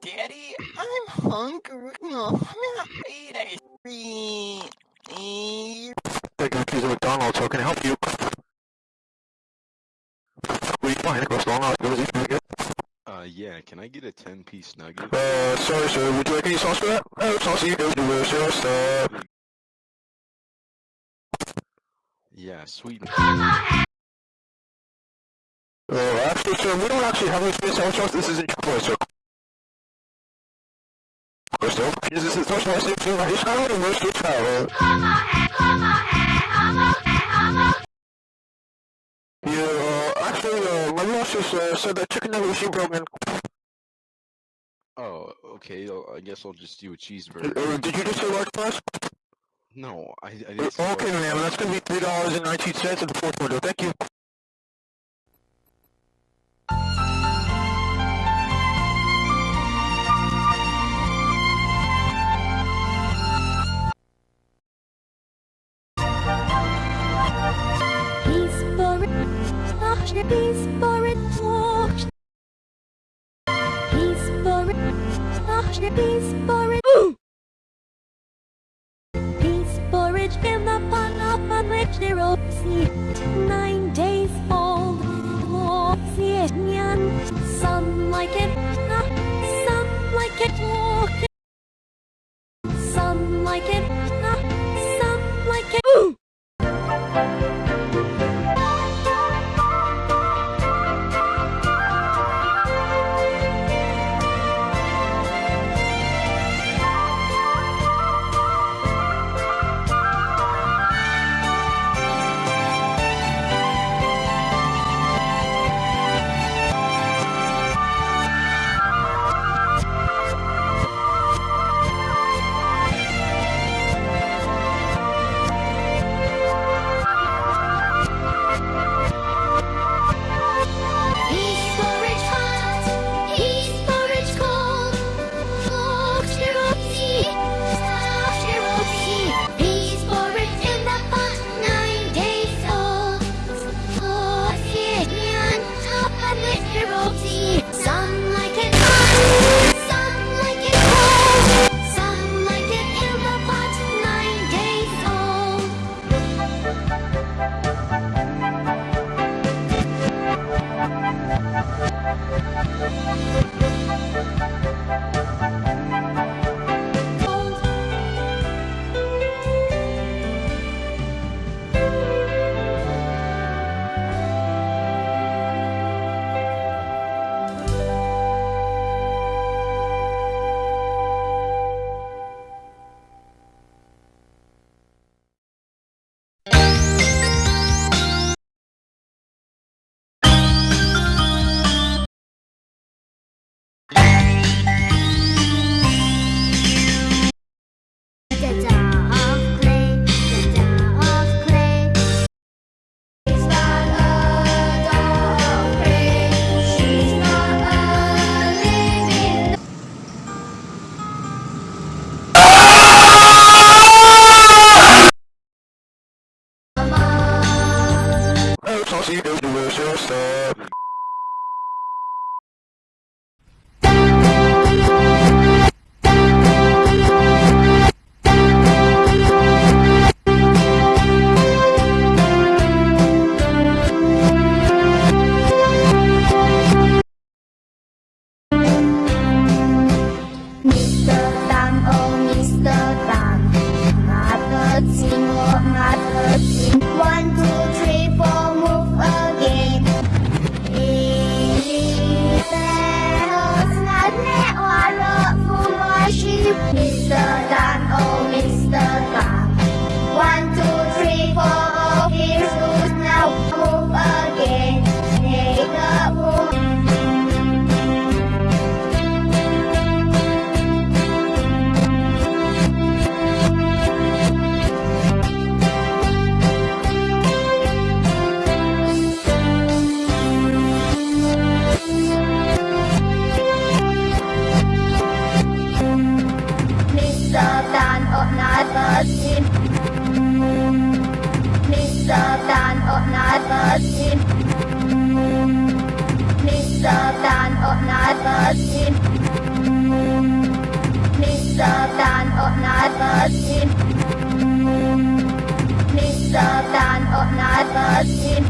Daddy, I'm hungry. No, I'm not eat ice cream. Thank you for McDonald's. How can I help you? What do you want? Nicholas McDonald's. What is he trying to get? Uh, yeah, can I get a 10 piece nugget? Uh, sorry, sir. Would you like any sauce for that? Oh, sauce you go delicious. Uh, Yeah, sweet. uh, actually, sir, we don't actually have any space sauce. This isn't chocolate, sir. Crystal, is this the first one I see to my child and most to travel? Yeah, uh, actually, uh, my boss just, uh, said that chicken nugget machine broken. Oh, okay, I'll- guess I'll just do a cheeseburger. Uh, did you just say large fries? No, I, I Uh, didn't say Okay, ma'am, that's gonna be three dollars and nineteen cents at the fourth window. Thank you. Peace for it. Peace for it, peace for it. Pease porridge in the pot upon which there see nine days old. Mr. onlar basim